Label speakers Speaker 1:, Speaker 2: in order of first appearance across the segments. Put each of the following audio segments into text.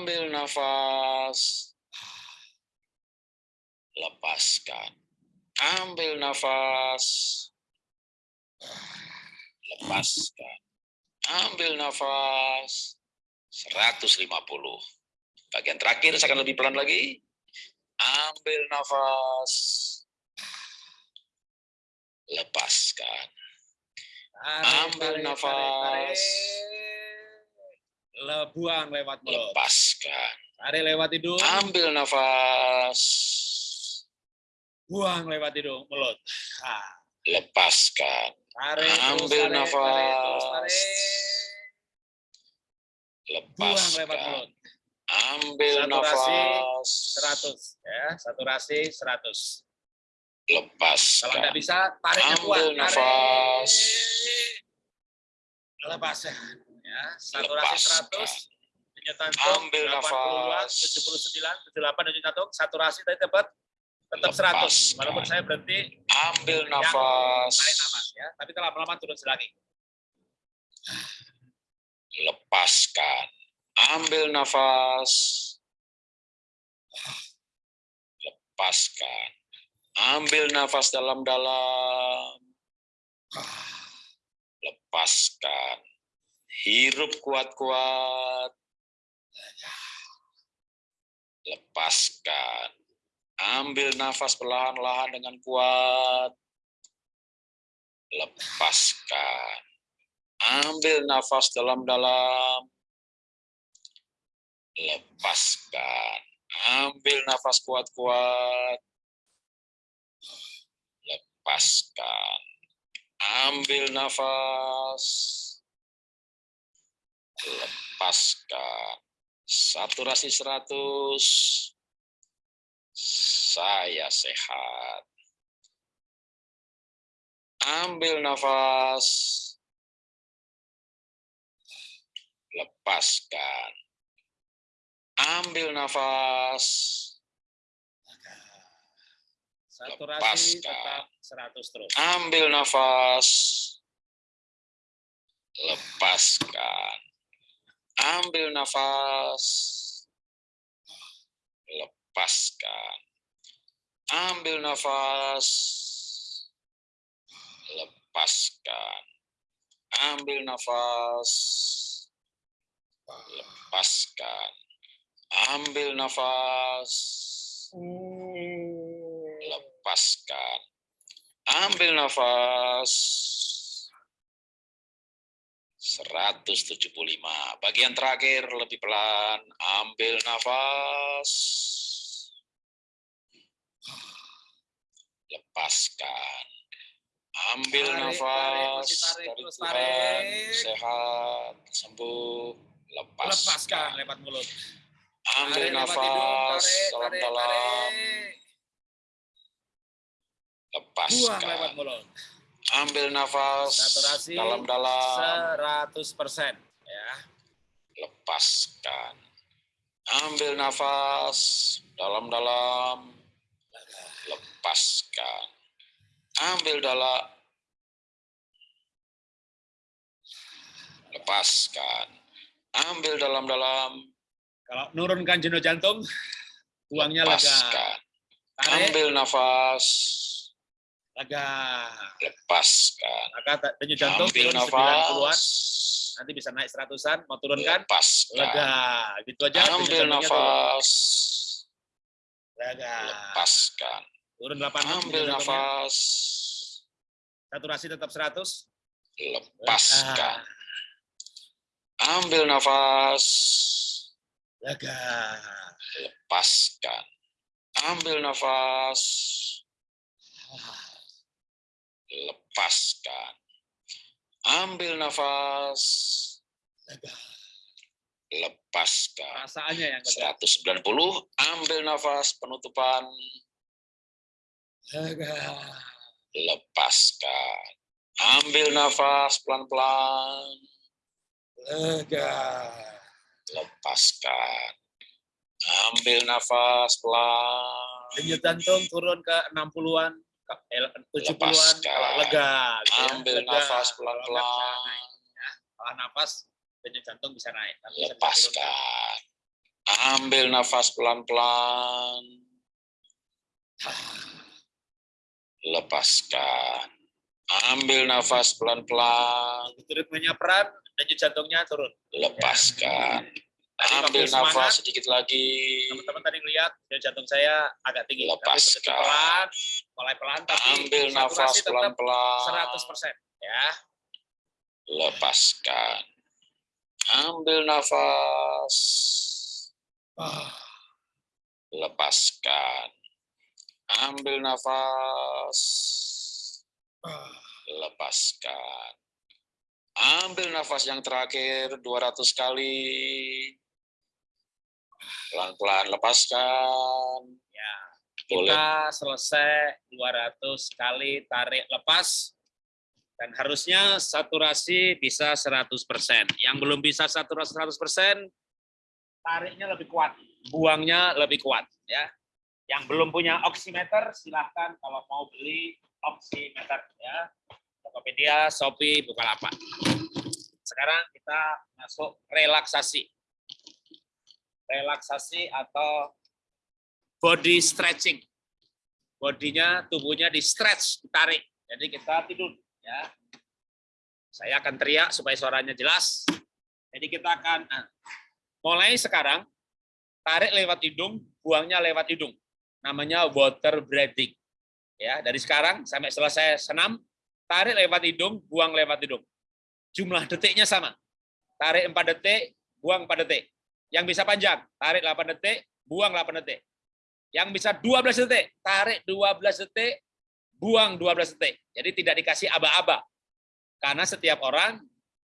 Speaker 1: Ambil nafas. Lepaskan. Ambil nafas. Lepaskan. Ambil nafas. 150. Bagian terakhir saya akan lebih pelan lagi. Ambil nafas. Lepaskan. Ambil nafas.
Speaker 2: Le, buang lewat mulut.
Speaker 1: Lepaskan.
Speaker 2: Tarik lewat hidung,
Speaker 1: Ambil nafas.
Speaker 2: buang lewat hidung, mulut. Ah,
Speaker 1: Lepaskan.
Speaker 2: tarik terus,
Speaker 1: Ambil
Speaker 2: tarik, tarik terus,
Speaker 1: nafas.
Speaker 2: tarik. Buang lewat
Speaker 1: Lepaskan.
Speaker 2: mulut.
Speaker 1: Ambil
Speaker 2: Saturasi
Speaker 1: nafas.
Speaker 2: 100 ya, saturasi 100. Kalau
Speaker 1: Lepaskan.
Speaker 2: nggak bisa, tariknya kuat.
Speaker 1: Ambil
Speaker 2: Tarik.
Speaker 1: nafas.
Speaker 2: Lepaskan. Ya, saturasi
Speaker 1: Lepaskan.
Speaker 2: 100. Denyut jantung
Speaker 1: Ambil
Speaker 2: 82,
Speaker 1: nafas.
Speaker 2: 79, 78 denyut jantung, saturasi tadi dapat tetap 100.
Speaker 1: Lepaskan.
Speaker 2: Walaupun saya berhenti
Speaker 1: Ambil
Speaker 2: Ya,
Speaker 1: nafas.
Speaker 2: tarik nafas ya, tapi kalau lama-lama turun lagi.
Speaker 1: Lepaskan. Ambil nafas. Lepaskan. Ambil nafas dalam-dalam. Lepaskan. Hirup kuat-kuat. Lepaskan. Ambil nafas perlahan-lahan dengan kuat. Lepaskan. Ambil nafas dalam-dalam. Lepaskan. Ambil nafas kuat-kuat. Lepaskan. Ambil nafas. Lepaskan. Saturasi 100. Saya sehat. Ambil nafas. Lepaskan. Ambil nafas.
Speaker 2: Saturasi
Speaker 1: Lepaskan.
Speaker 2: tetap 100 terus.
Speaker 1: Ambil nafas. Lepaskan. Ambil nafas. Lepaskan. Ambil nafas. Lepaskan. Ambil nafas. Lepaskan. Ambil nafas. Lepaskan. Ambil nafas. 175. Bagian terakhir lebih pelan. Ambil nafas. Lepaskan. Ambil
Speaker 2: Tarik, tarik,
Speaker 1: nafas
Speaker 2: masih tarik,
Speaker 1: dari
Speaker 2: terus
Speaker 1: Tuhan.
Speaker 2: tarik.
Speaker 1: Sehat, sembuh. Lepaskan.
Speaker 2: Lepaskan lewat mulut.
Speaker 1: Ambil
Speaker 2: Tarik
Speaker 1: nafas
Speaker 2: tarik, tarik,
Speaker 1: dalam-dalam.
Speaker 2: tarik. Buang lewat
Speaker 1: Lepaskan.
Speaker 2: mulut.
Speaker 1: Ambil nafas
Speaker 2: Saturasi
Speaker 1: dalam-dalam.
Speaker 2: 100% ya.
Speaker 1: Lepaskan. Ambil nafas dalam-dalam. Lepaskan. Ambil dalam. Lepaskan. Ambil dalam-dalam.
Speaker 2: Kalau nurunkan jenuh jantung, buangnya lega.
Speaker 1: Lepaskan.
Speaker 2: Tarik,
Speaker 1: Ambil nafas.
Speaker 2: Lega.
Speaker 1: Lepaskan.
Speaker 2: Ta- denyut jantung turun 90-an,
Speaker 1: nafas.
Speaker 2: nanti bisa naik 100-an, mau turunkan,
Speaker 1: Lepaskan.
Speaker 2: lega. Gitu aja.
Speaker 1: Ambil nafas.
Speaker 2: Lega.
Speaker 1: Lepaskan.
Speaker 2: Turun 86
Speaker 1: Ambil nafas.
Speaker 2: Saturasi tetap 100.
Speaker 1: Lepaskan.
Speaker 2: Lega.
Speaker 1: Ambil nafas.
Speaker 2: Lega.
Speaker 1: Lepaskan. Ambil nafas. Lepaskan. Ambil nafas.
Speaker 2: Lega.
Speaker 1: Lepaskan.
Speaker 2: Perasaannya yang lega.
Speaker 1: 190. Ambil nafas penutupan.
Speaker 2: Lega.
Speaker 1: Lepaskan. Ambil nafas pelan-pelan.
Speaker 2: Lega.
Speaker 1: Lepaskan. Ambil nafas pelan.
Speaker 2: Denyut jantung turun ke 60-an, 70-an,
Speaker 1: Lepaskan.
Speaker 2: kalau lega. gitu ya.
Speaker 1: Ambil
Speaker 2: Lega.
Speaker 1: nafas pelan-pelan.
Speaker 2: naik. Kalau nafas, denyut jantung bisa naik. tapi.
Speaker 1: Lepaskan. Ambil nafas pelan-pelan. Lepaskan. Ambil nafas pelan-pelan.
Speaker 2: Ritmenya peran, denyut jantungnya turun.
Speaker 1: Lepaskan.
Speaker 2: Tadi
Speaker 1: Ambil
Speaker 2: semangat,
Speaker 1: nafas sedikit lagi.
Speaker 2: Teman-teman tadi lihat denyut jantung saya agak tinggi.
Speaker 1: Lepaskan.
Speaker 2: pelan, mulai pelan, tapi
Speaker 1: Ambil nafas pelan-pelan.
Speaker 2: 100%. Ya,
Speaker 1: Lepaskan. Ambil nafas. Lepaskan. Ambil nafas. Lepaskan. Ambil nafas yang terakhir 200 kali. Pelan-pelan lepaskan.
Speaker 2: ya.
Speaker 1: Boleh.
Speaker 2: Kita selesai 200 kali tarik lepas. Dan harusnya saturasi bisa 100%. Yang belum bisa saturasi 100%, tariknya lebih kuat, buangnya lebih kuat. ya. Yang belum punya oximeter, silahkan kalau mau beli oximeter. ya. Tokopedia, Shopee, Bukalapak. Sekarang kita masuk relaksasi. Relaksasi atau body stretching. Bodinya, tubuhnya di stretch, ditarik. Jadi kita tidur. ya. Saya akan teriak supaya suaranya jelas. Jadi kita akan nah, mulai sekarang tarik lewat hidung, buangnya lewat hidung. Namanya water breathing. Ya, dari sekarang sampai selesai senam, tarik lewat hidung, buang lewat hidung. Jumlah detiknya sama. Tarik 4 detik, buang 4 detik. Yang bisa panjang, tarik 8 detik, buang 8 detik. Yang bisa 12 detik, tarik 12 detik, buang 12 detik. Jadi tidak dikasih aba-aba. Karena setiap orang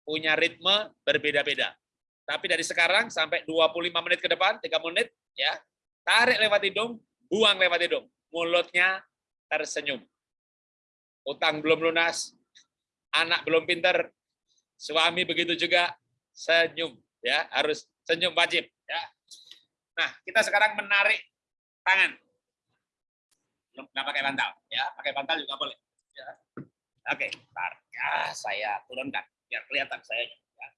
Speaker 2: punya ritme berbeda-beda. Tapi dari sekarang sampai 25 menit ke depan, 3 menit, ya tarik lewat hidung, buang lewat hidung. Mulutnya tersenyum. Utang belum lunas, anak belum pinter, suami begitu juga, senyum. ya Harus senyum wajib. ya Nah, kita sekarang menarik tangan. Nggak pakai bantal, ya pakai bantal juga boleh. Ya. Oke, tar. Ya, saya turunkan biar kelihatan saya. Ya.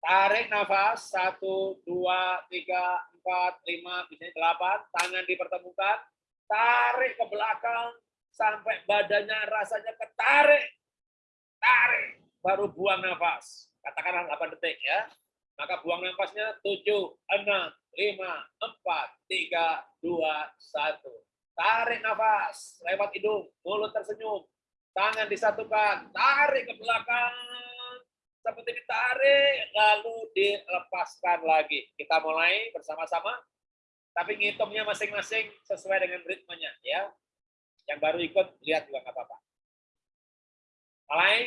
Speaker 2: Tarik nafas satu, dua, tiga, empat, lima, misalnya delapan. Tangan dipertemukan. Tarik ke belakang sampai badannya rasanya ketarik. Tarik, baru buang nafas. Katakanlah 8 detik ya. Maka buang nafasnya 7, 6, 5, 4, 3, 2, 1. Tarik nafas lewat hidung, mulut tersenyum, tangan disatukan, tarik ke belakang, seperti ditarik, lalu dilepaskan lagi. Kita mulai bersama-sama, tapi ngitungnya masing-masing sesuai dengan ritmenya. ya. Yang baru ikut, lihat juga nggak apa-apa. Mulai,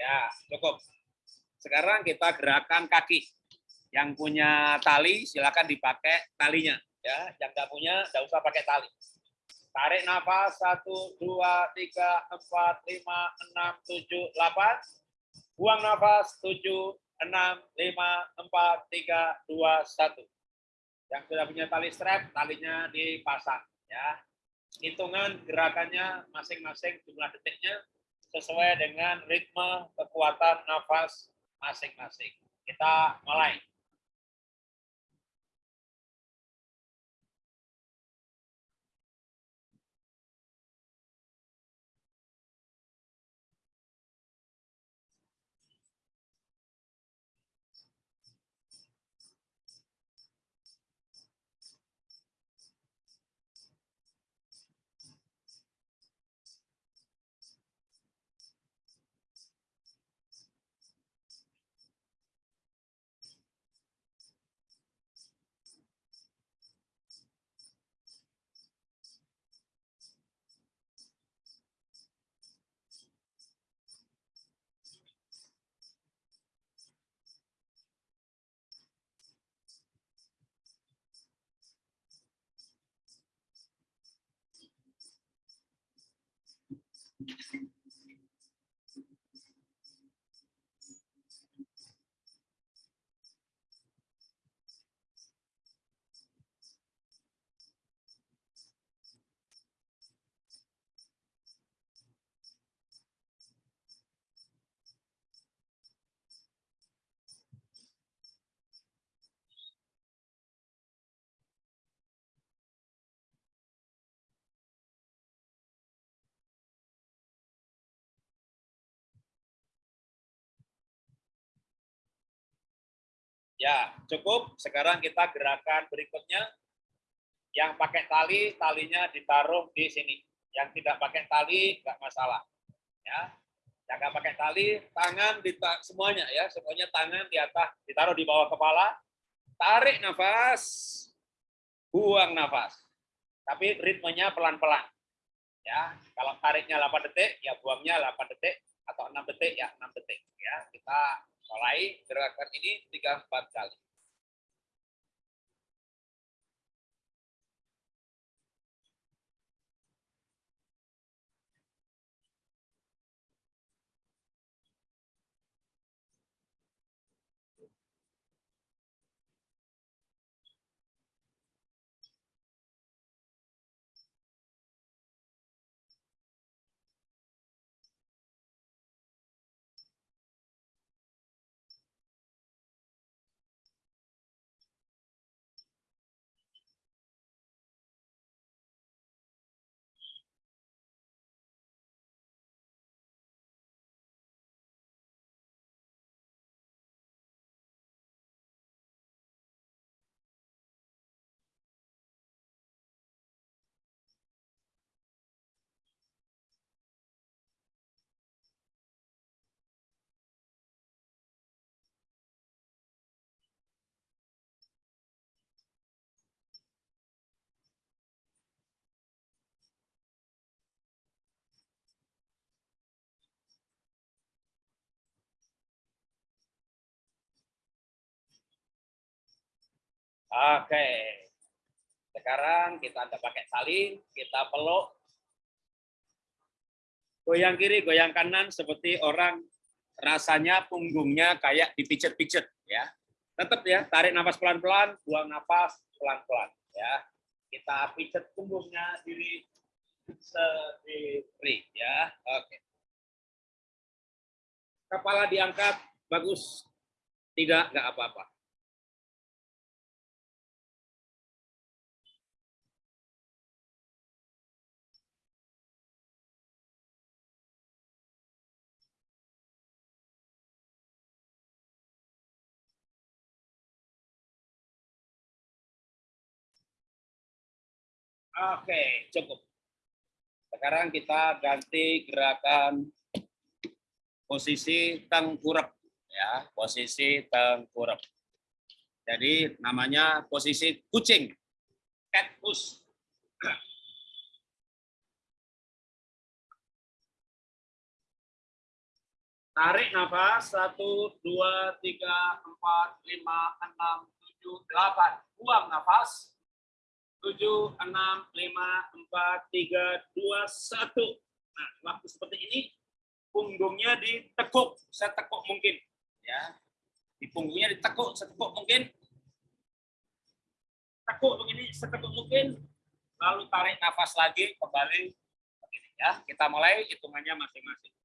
Speaker 2: Ya, cukup. Sekarang kita gerakan kaki. Yang punya tali silakan dipakai talinya. Ya, yang nggak punya nggak usah pakai tali. Tarik nafas satu, dua, tiga, empat, lima, enam, tujuh, delapan. Buang nafas tujuh, enam, lima, empat, tiga, dua, satu. Yang sudah punya tali strap, talinya dipasang. Ya, hitungan gerakannya masing-masing jumlah detiknya sesuai dengan ritme kekuatan nafas masing-masing. Kita mulai. Thank you. Ya, cukup. Sekarang kita gerakan berikutnya. Yang pakai tali, talinya ditaruh di sini. Yang tidak pakai tali, nggak masalah. Ya, yang nggak pakai tali, tangan di semuanya ya, semuanya tangan di atas, ditaruh di bawah kepala. Tarik nafas, buang nafas. Tapi ritmenya pelan-pelan. Ya, kalau tariknya 8 detik, ya buangnya 8 detik atau 6 detik ya 6 detik ya. Kita mulai gerakan ini tiga empat kali. Oke. Sekarang kita tidak pakai tali, kita peluk. Goyang kiri, goyang kanan seperti orang rasanya punggungnya kayak dipijet-pijet ya. Tetap ya, tarik nafas pelan-pelan, buang nafas pelan-pelan ya. Kita pijet punggungnya diri sendiri ya. Oke. Kepala diangkat, bagus. Tidak, nggak apa-apa. Oke, cukup. Sekarang kita ganti gerakan posisi tengkurap ya, posisi tengkurap. Jadi namanya posisi kucing. Cat push. Tarik nafas, satu, dua, tiga, empat, lima, enam, tujuh, delapan. Buang nafas, tujuh, enam, lima, empat, tiga, dua, satu. Nah, waktu seperti ini punggungnya ditekuk, setekuk mungkin, ya. Di punggungnya ditekuk, setekuk mungkin. Tekuk begini, setekuk mungkin. lalu tarik nafas lagi kembali begini ya. Kita mulai hitungannya masing-masing.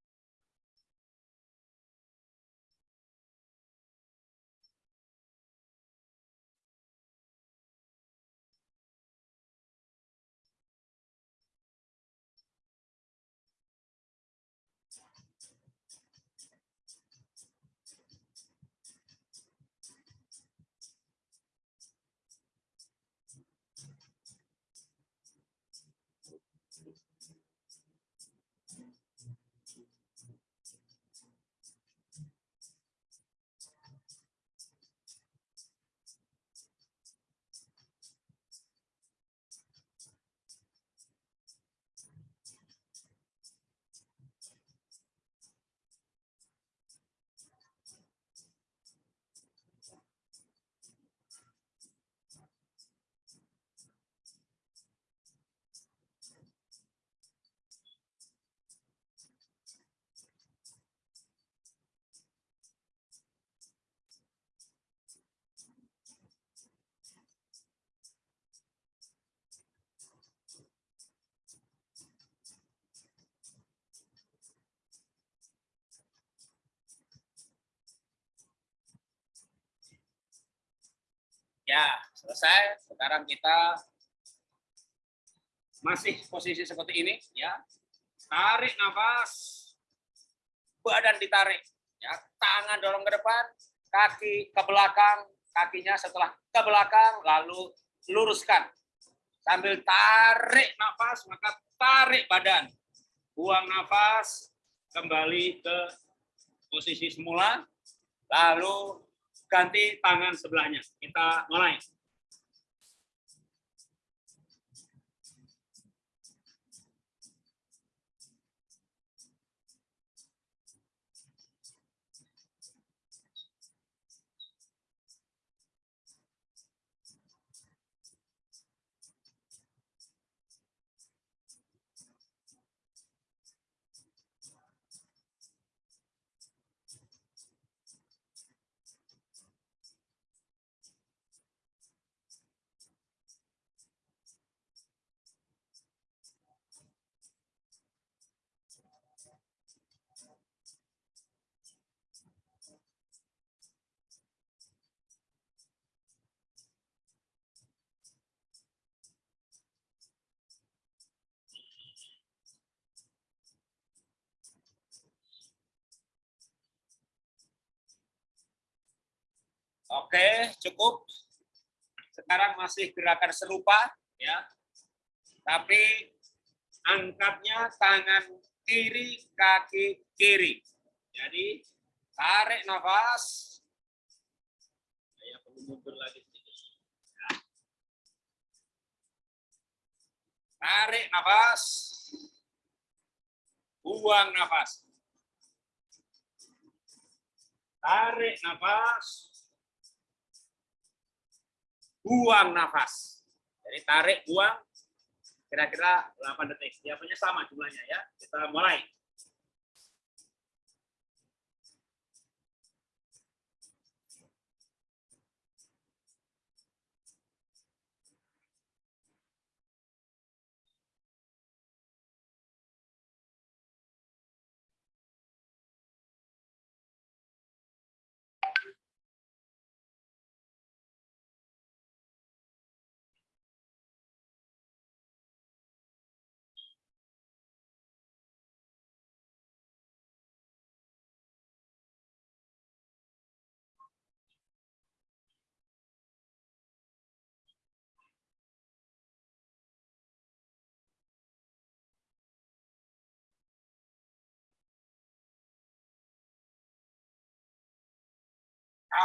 Speaker 2: Ya, selesai. Sekarang kita masih posisi seperti ini ya. Tarik nafas. Badan ditarik ya. Tangan dorong ke depan, kaki ke belakang, kakinya setelah ke belakang lalu luruskan. Sambil tarik nafas, maka tarik badan. Buang nafas, kembali ke posisi semula, lalu ganti tangan sebelahnya. Kita mulai. Oke, cukup. Sekarang masih gerakan serupa ya. Tapi angkatnya tangan kiri, kaki kiri. Jadi tarik nafas. Saya perlu mundur lagi. Ya. Tarik nafas. Buang nafas. Tarik nafas buang nafas. Jadi tarik, buang, kira-kira 8 detik. Biasanya sama jumlahnya ya. Kita mulai.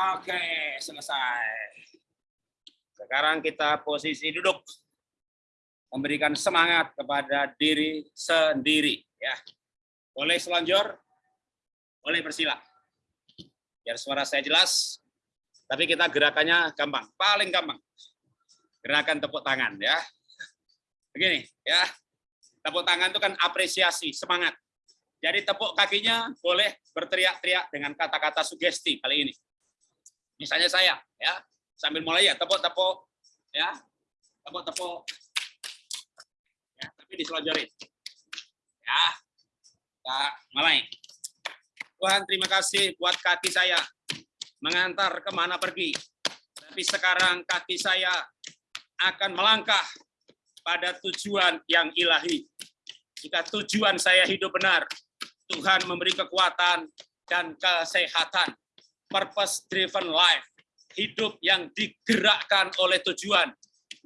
Speaker 2: Oke, selesai. Sekarang kita posisi duduk. Memberikan semangat kepada diri sendiri. ya. Boleh selanjur, boleh bersila. Biar suara saya jelas. Tapi kita gerakannya gampang, paling gampang. Gerakan tepuk tangan ya. Begini ya. Tepuk tangan itu kan apresiasi, semangat. Jadi tepuk kakinya boleh berteriak-teriak dengan kata-kata sugesti kali ini. Misalnya saya, ya, sambil mulai ya tepuk-tepuk, ya, tepuk-tepuk. diselonjorin. Ya, kita mulai. Tuhan terima kasih buat kaki saya mengantar ke mana pergi. Tapi sekarang kaki saya akan melangkah pada tujuan yang ilahi. Jika tujuan saya hidup benar, Tuhan memberi kekuatan dan kesehatan. Purpose driven life, hidup yang digerakkan oleh tujuan.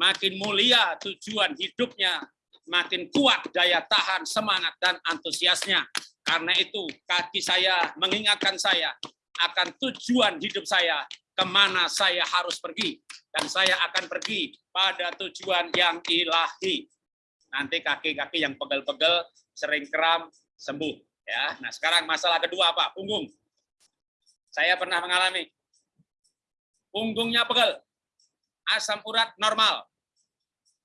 Speaker 2: Makin mulia tujuan hidupnya, makin kuat daya tahan, semangat, dan antusiasnya. Karena itu kaki saya mengingatkan saya akan tujuan hidup saya, ke mana saya harus pergi. Dan saya akan pergi pada tujuan yang ilahi. Nanti kaki-kaki yang pegel-pegel, sering kram, sembuh. Ya, Nah sekarang masalah kedua apa? Punggung. Saya pernah mengalami. Punggungnya pegel. Asam urat normal.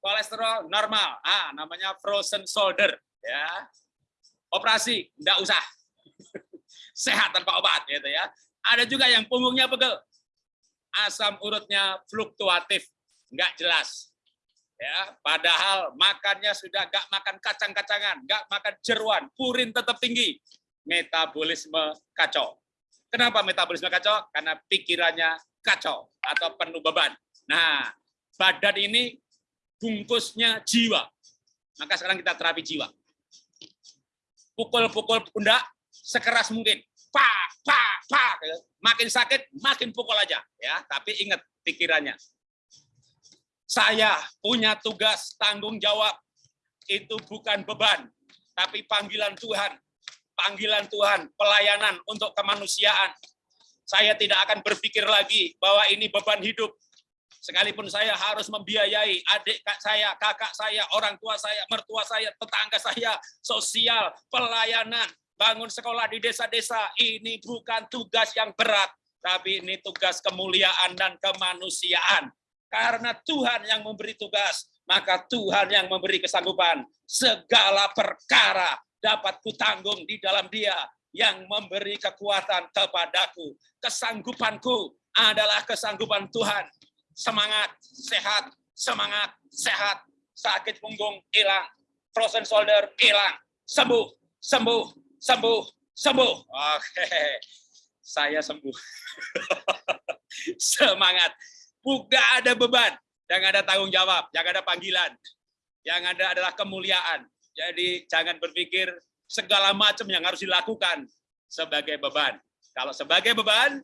Speaker 2: Kolesterol normal. Ah, namanya frozen shoulder. Ya, Operasi, enggak usah. Sehat tanpa obat gitu ya. Ada juga yang punggungnya pegel. Asam urutnya fluktuatif, enggak jelas. Ya, padahal makannya sudah enggak makan kacang-kacangan, enggak makan jeruan, purin tetap tinggi. Metabolisme kacau. Kenapa metabolisme kacau? Karena pikirannya kacau atau penuh beban. Nah, badan ini bungkusnya jiwa. Maka sekarang kita terapi jiwa. Pukul-pukul pundak sekeras mungkin. Pak, pak, pak. Makin sakit, makin pukul aja. ya. Tapi ingat pikirannya. Saya punya tugas tanggung jawab. Itu bukan beban, tapi panggilan Tuhan panggilan Tuhan, pelayanan untuk kemanusiaan. Saya tidak akan berpikir lagi bahwa ini beban hidup. Sekalipun saya harus membiayai adik saya, kakak saya, orang tua saya, mertua saya, tetangga saya, sosial, pelayanan, bangun sekolah di desa-desa. Ini bukan tugas yang berat, tapi ini tugas kemuliaan dan kemanusiaan. Karena Tuhan yang memberi tugas, maka Tuhan yang memberi kesanggupan. Segala perkara dapat kutanggung di dalam dia yang memberi kekuatan kepadaku. Kesanggupanku adalah kesanggupan Tuhan. Semangat, sehat, semangat, sehat. Sakit punggung hilang, frozen shoulder hilang, sembuh, sembuh, sembuh, sembuh. Oke, saya sembuh. Semangat. Bukan ada beban, yang ada tanggung jawab, yang ada panggilan. Yang ada adalah kemuliaan, jadi jangan berpikir segala macam yang harus dilakukan sebagai beban. Kalau sebagai beban,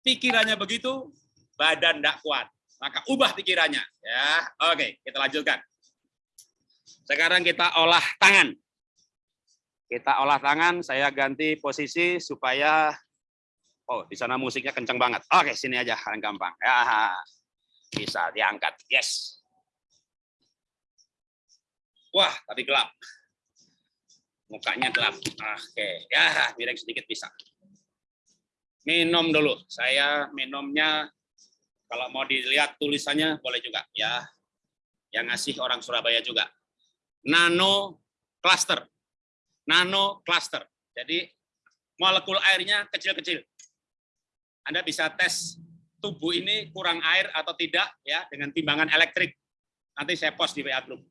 Speaker 2: pikirannya begitu, badan tidak kuat. Maka ubah pikirannya. Ya, Oke, kita lanjutkan. Sekarang kita olah tangan. Kita olah tangan, saya ganti posisi supaya Oh, di sana musiknya kencang banget. Oke, sini aja, yang gampang. Ya, bisa diangkat. Yes. Wah, tapi gelap. Mukanya gelap. Oke, ya miring sedikit bisa. Minum dulu. Saya minumnya kalau mau dilihat tulisannya boleh juga ya. Yang ngasih orang Surabaya juga. Nano cluster. Nano cluster. Jadi molekul airnya kecil-kecil. Anda bisa tes tubuh ini kurang air atau tidak ya dengan timbangan elektrik. Nanti saya post di WA group.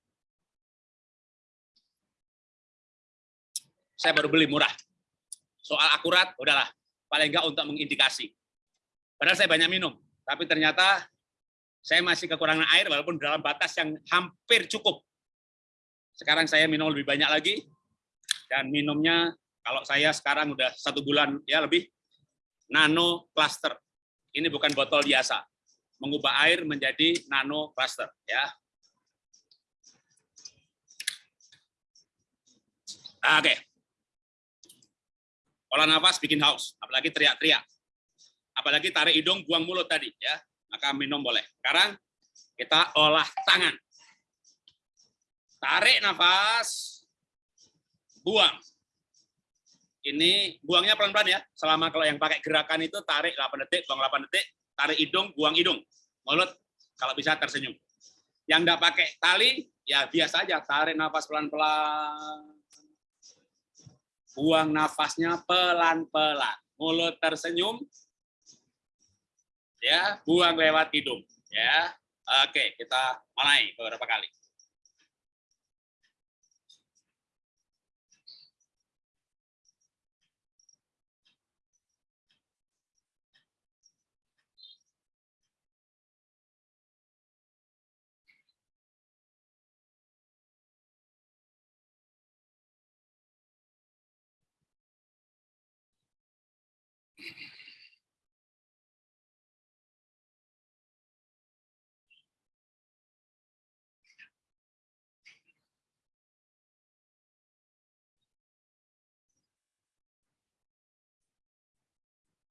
Speaker 2: Saya baru beli murah. Soal akurat, udahlah. Paling enggak untuk mengindikasi. Padahal saya banyak minum, tapi ternyata saya masih kekurangan air walaupun dalam batas yang hampir cukup. Sekarang saya minum lebih banyak lagi, dan minumnya kalau saya sekarang udah satu bulan ya lebih, nano cluster. Ini bukan botol biasa. Mengubah air menjadi nano cluster. ya. Oke. Olah nafas bikin haus, apalagi teriak-teriak. Apalagi tarik hidung, buang mulut tadi ya. Maka minum boleh. Sekarang kita olah tangan. Tarik nafas, buang. Ini buangnya pelan-pelan ya. Selama kalau yang pakai gerakan itu tarik 8 detik, buang 8 detik, tarik hidung, buang hidung. Mulut kalau bisa tersenyum. Yang enggak pakai tali, ya biasa aja, tarik nafas pelan-pelan buang nafasnya pelan-pelan. Mulut tersenyum, ya, buang lewat hidung, ya. Oke, kita mulai beberapa kali.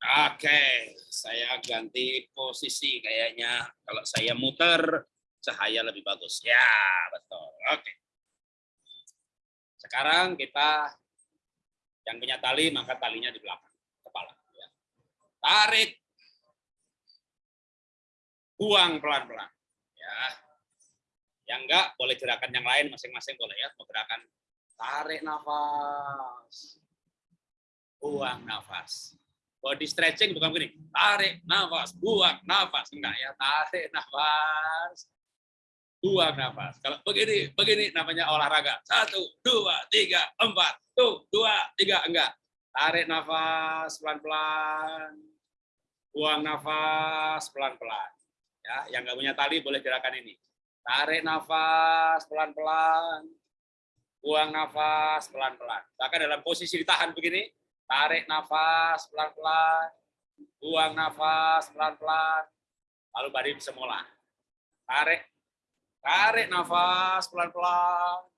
Speaker 2: Oke, saya ganti posisi kayaknya. Kalau saya muter, cahaya lebih bagus. Ya, betul. Oke. Sekarang kita yang punya tali, maka talinya di belakang kepala. Ya. Tarik. Buang pelan-pelan. Ya. Yang enggak, boleh gerakan yang lain masing-masing boleh ya. Gerakan tarik nafas. Buang nafas body stretching bukan begini. Tarik nafas buang nafas. Enggak ya tarik nafas. Buang nafas. Kalau begini begini namanya olahraga. Satu dua tiga empat. Tuh dua tiga enggak. Tarik nafas pelan pelan buang nafas pelan pelan ya yang nggak punya tali boleh gerakan ini. Tarik nafas pelan pelan buang nafas pelan pelan bahkan dalam posisi ditahan begini Tarik nafas pelan-pelan. Buang nafas pelan-pelan. Lalu badan semula. Tarik. Tarik nafas pelan-pelan.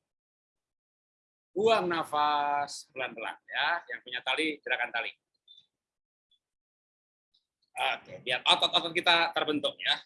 Speaker 2: Buang nafas pelan-pelan. ya. Yang punya tali, gerakan tali. Oke, biar otot-otot kita terbentuk ya.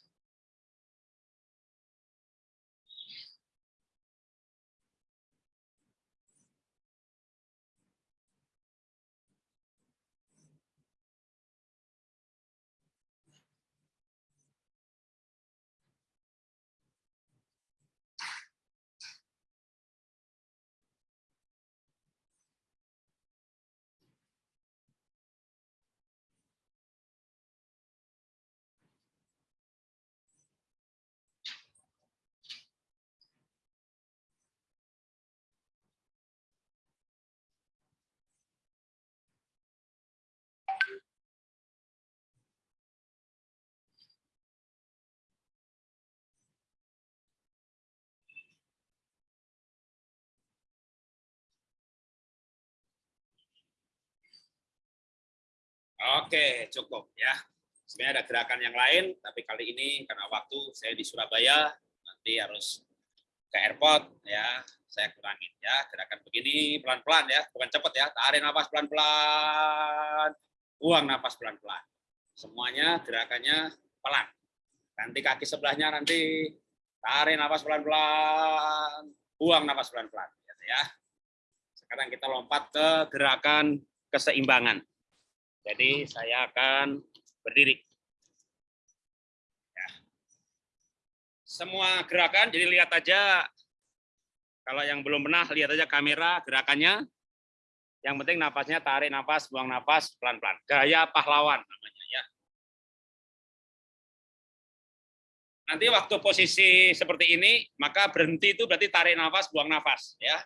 Speaker 2: Oke, cukup ya. Sebenarnya ada gerakan yang lain, tapi kali ini karena waktu saya di Surabaya, nanti harus ke airport ya, saya kurangin ya. Gerakan begini pelan-pelan ya, bukan cepat ya. Tarik nafas pelan-pelan, buang nafas pelan-pelan. Semuanya gerakannya pelan. Nanti kaki sebelahnya nanti tarik nafas pelan-pelan, buang nafas pelan-pelan ya. Sekarang kita lompat ke gerakan keseimbangan. Jadi saya akan berdiri. Ya. Semua gerakan, jadi lihat aja. Kalau yang belum pernah, lihat aja kamera gerakannya. Yang penting napasnya tarik nafas, buang nafas pelan-pelan. Gaya pahlawan namanya ya. Nanti waktu posisi seperti ini, maka berhenti itu berarti tarik nafas, buang nafas ya.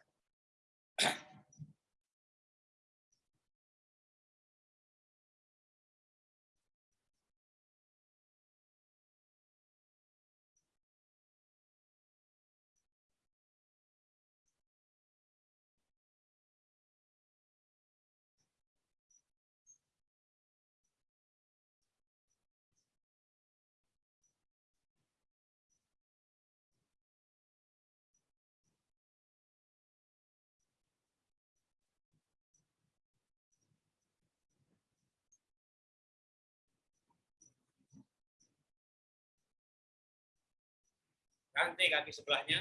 Speaker 2: Ganti kaki sebelahnya.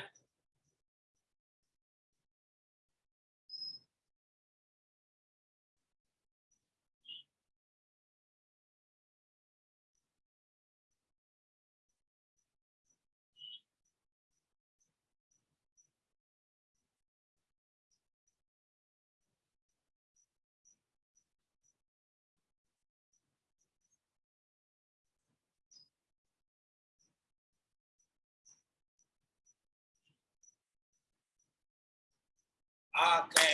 Speaker 2: Oke,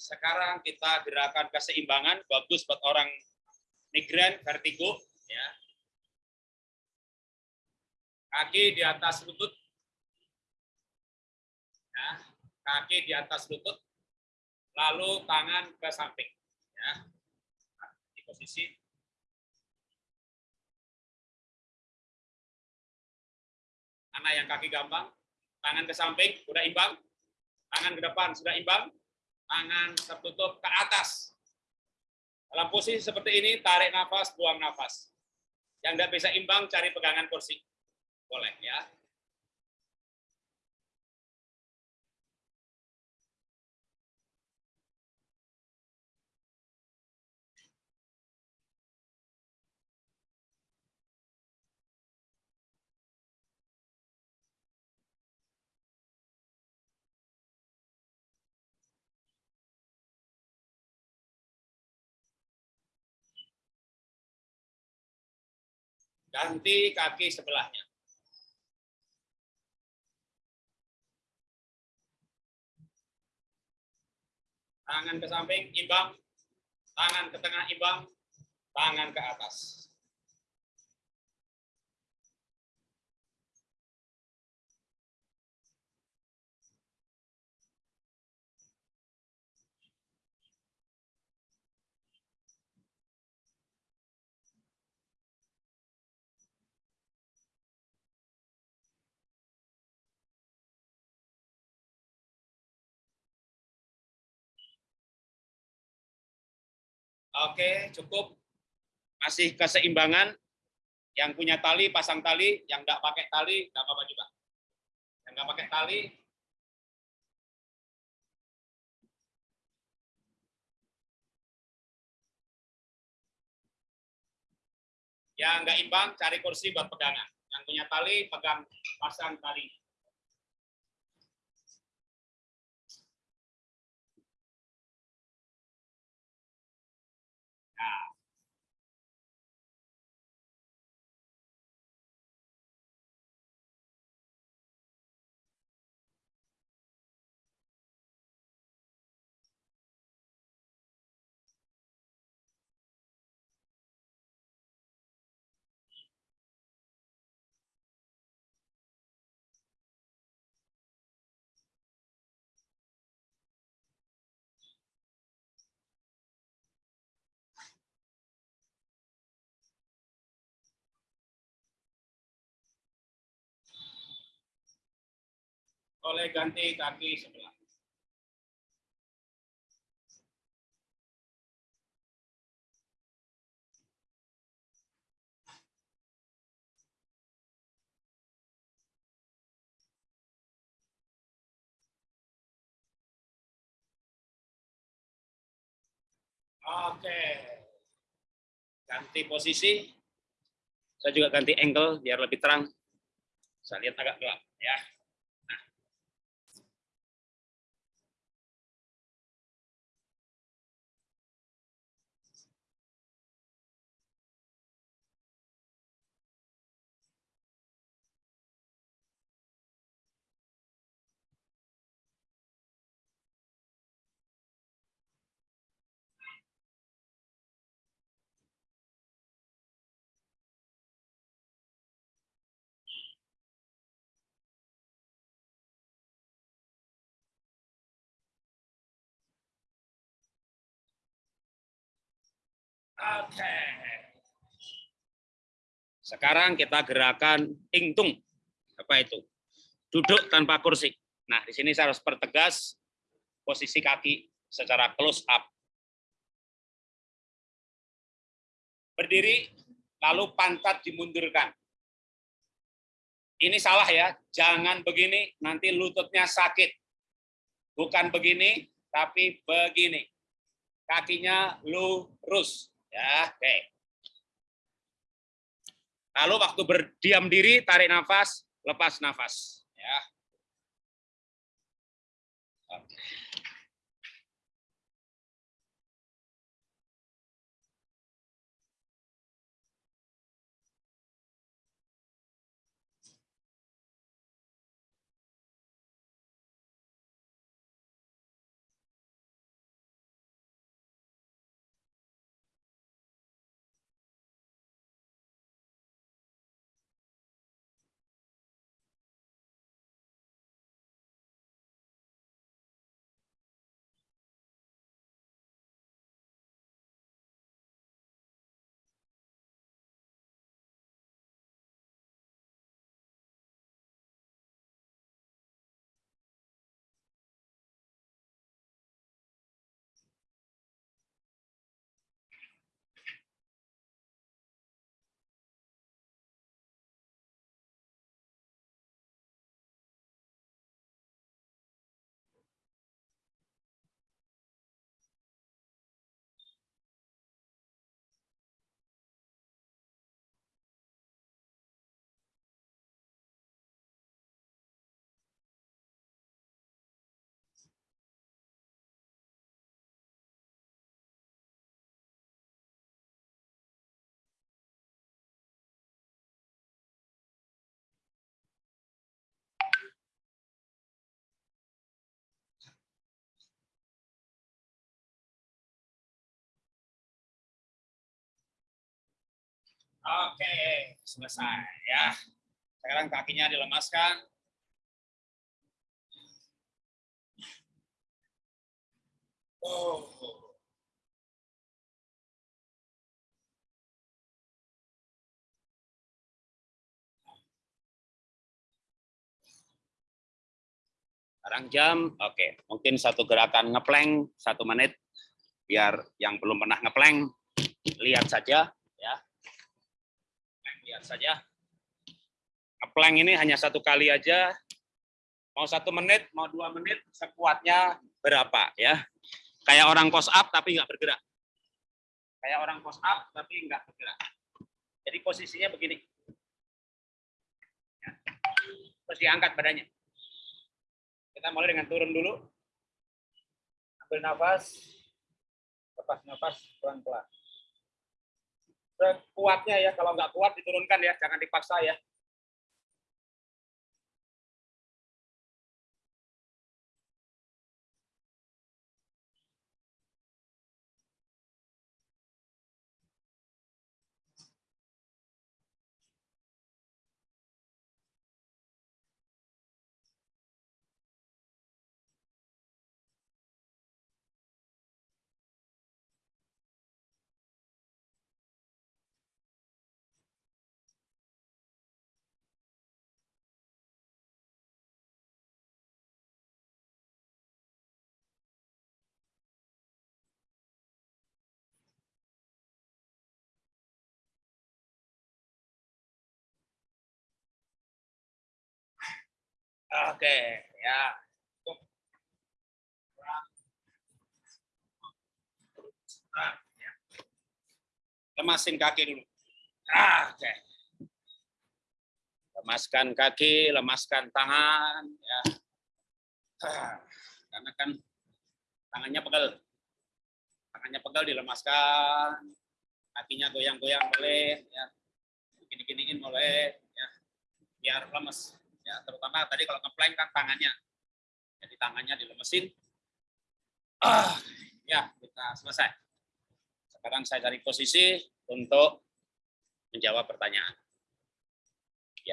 Speaker 2: sekarang kita gerakan keseimbangan bagus buat orang migran vertigo ya. Kaki di atas lutut. Ya, kaki di atas lutut. Lalu tangan ke samping ya. Di posisi Anak yang kaki gampang, tangan ke samping, udah imbang, Tangan ke depan sudah imbang, tangan tertutup ke atas. Dalam posisi seperti ini, tarik nafas, buang nafas. Yang tidak bisa imbang, cari pegangan kursi. Boleh ya. Ganti kaki sebelahnya. Tangan ke samping, imbang. Tangan ke tengah, imbang. Tangan ke atas. Oke, cukup. Masih keseimbangan. Yang punya tali, pasang tali. Yang enggak pakai tali, enggak apa-apa juga. Yang enggak pakai tali, yang enggak imbang, cari kursi buat pegangan. Yang punya tali, pegang pasang tali. Oleh ganti kaki sebelah. Oke. Ganti posisi. Saya juga ganti angle biar lebih terang. Saya lihat agak gelap ya. Oke. Sekarang kita gerakan ingtung. Apa itu? Duduk tanpa kursi. Nah, di sini saya harus pertegas posisi kaki secara close up. Berdiri, lalu pantat dimundurkan. Ini salah ya, jangan begini, nanti lututnya sakit. Bukan begini, tapi begini. Kakinya lurus. Ya, oke. Lalu waktu berdiam diri, tarik nafas, lepas nafas. Ya. Oke, selesai ya. Sekarang kakinya dilemaskan. Oh. Sekarang jam, oke. Mungkin satu gerakan ngeplank satu menit, biar yang belum pernah ngeplank lihat saja. Lihat saja. Ngeplank ini hanya satu kali aja. Mau satu menit, mau dua menit, sekuatnya berapa, ya. Kayak orang post up tapi nggak bergerak. Kayak orang post up tapi nggak bergerak. Jadi posisinya begini. Ya. Terus diangkat badannya. Kita mulai dengan turun dulu. Ambil nafas. Lepas nafas pelan-pelan. Kuatnya ya, kalau nggak kuat diturunkan ya, jangan dipaksa ya. Oke, ya. Lemasin kaki dulu. Oke. Lemaskan kaki, lemaskan tangan, ya. Karena kan tangannya pegel. Tangannya pegel dilemaskan, kakinya goyang-goyang boleh, ya. Gini-giniin boleh, ya. Biar lemes ya terutama tadi kalau ngeplank kan tangannya. Jadi tangannya dilemesin ah ya kita selesai. Sekarang saya cari posisi untuk menjawab pertanyaan